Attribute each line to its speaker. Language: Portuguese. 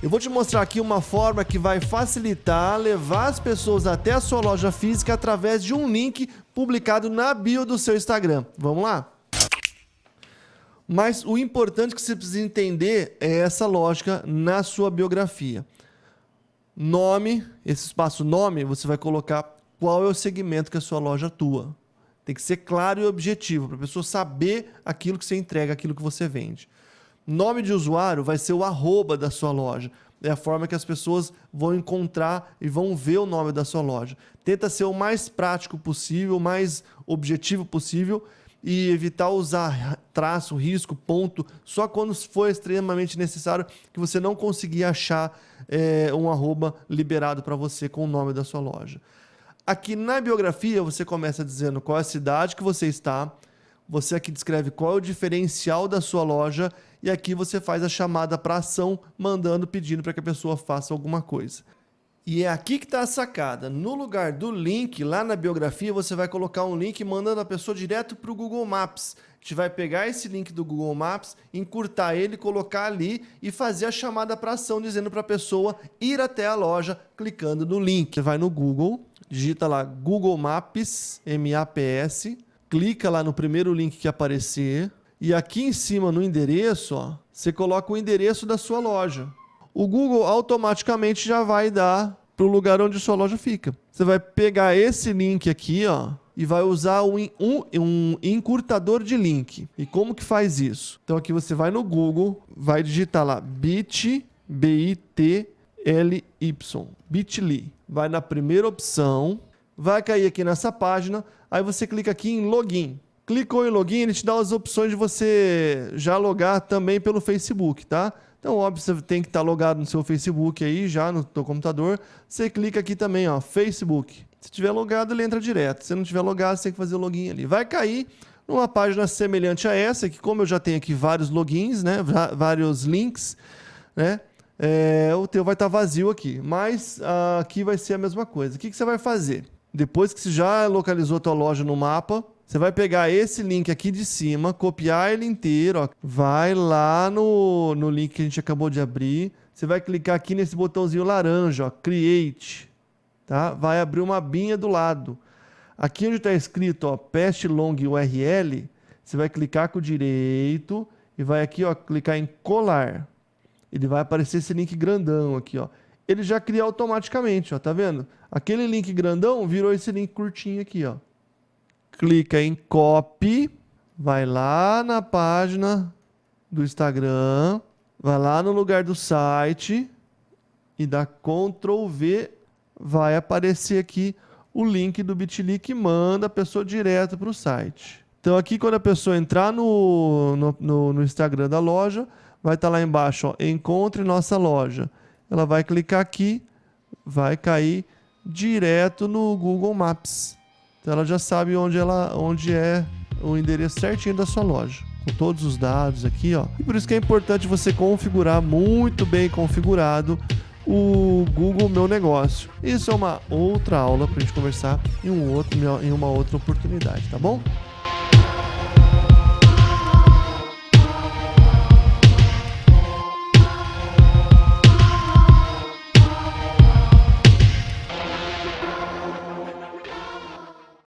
Speaker 1: Eu vou te mostrar aqui uma forma que vai facilitar levar as pessoas até a sua loja física através de um link publicado na bio do seu Instagram. Vamos lá? Mas o importante que você precisa entender é essa lógica na sua biografia. Nome, esse espaço nome, você vai colocar qual é o segmento que a sua loja atua. Tem que ser claro e objetivo, para a pessoa saber aquilo que você entrega, aquilo que você vende. Nome de usuário vai ser o arroba da sua loja. É a forma que as pessoas vão encontrar e vão ver o nome da sua loja. Tenta ser o mais prático possível, o mais objetivo possível e evitar usar traço, risco, ponto, só quando for extremamente necessário que você não conseguir achar é, um arroba liberado para você com o nome da sua loja. Aqui na biografia você começa dizendo qual é a cidade que você está, você aqui descreve qual é o diferencial da sua loja e aqui você faz a chamada para ação, mandando, pedindo para que a pessoa faça alguma coisa. E é aqui que está a sacada. No lugar do link, lá na biografia, você vai colocar um link mandando a pessoa direto para o Google Maps. A gente vai pegar esse link do Google Maps, encurtar ele, colocar ali e fazer a chamada para ação, dizendo para a pessoa ir até a loja, clicando no link. Você vai no Google, digita lá Google Maps, M-A-P-S, clica lá no primeiro link que aparecer e aqui em cima no endereço, ó, você coloca o endereço da sua loja. O Google automaticamente já vai dar para o lugar onde sua loja fica. Você vai pegar esse link aqui, ó, e vai usar um, um, um, encurtador de link. E como que faz isso? Então aqui você vai no Google, vai digitar lá bit, B-I-T-L-Y, bit.ly. Vai na primeira opção, vai cair aqui nessa página, Aí você clica aqui em login. Clicou em login, ele te dá as opções de você já logar também pelo Facebook, tá? Então, óbvio, você tem que estar logado no seu Facebook aí, já no seu computador. Você clica aqui também, ó, Facebook. Se tiver logado, ele entra direto. Se não tiver logado, você tem que fazer o login ali. Vai cair numa página semelhante a essa, que como eu já tenho aqui vários logins, né, vários links, né, é, o teu vai estar vazio aqui. Mas uh, aqui vai ser a mesma coisa. O que, que você vai fazer? Depois que você já localizou a tua loja no mapa, você vai pegar esse link aqui de cima, copiar ele inteiro, ó. vai lá no, no link que a gente acabou de abrir, você vai clicar aqui nesse botãozinho laranja, ó, Create, tá? Vai abrir uma abinha do lado. Aqui onde está escrito, ó, Pest Long URL, você vai clicar com o direito e vai aqui, ó, clicar em colar. Ele vai aparecer esse link grandão aqui, ó ele já cria automaticamente, ó, tá vendo? Aquele link grandão virou esse link curtinho aqui, ó. Clica em copy, vai lá na página do Instagram, vai lá no lugar do site e dá Ctrl V, vai aparecer aqui o link do Bitly que manda a pessoa direto para o site. Então aqui quando a pessoa entrar no, no, no, Instagram da loja, vai estar tá lá embaixo, ó, encontre nossa loja ela vai clicar aqui, vai cair direto no Google Maps. Então ela já sabe onde, ela, onde é o endereço certinho da sua loja. Com todos os dados aqui, ó. E por isso que é importante você configurar muito bem configurado o Google Meu Negócio. Isso é uma outra aula para a gente conversar em, um outro, em uma outra oportunidade, tá bom?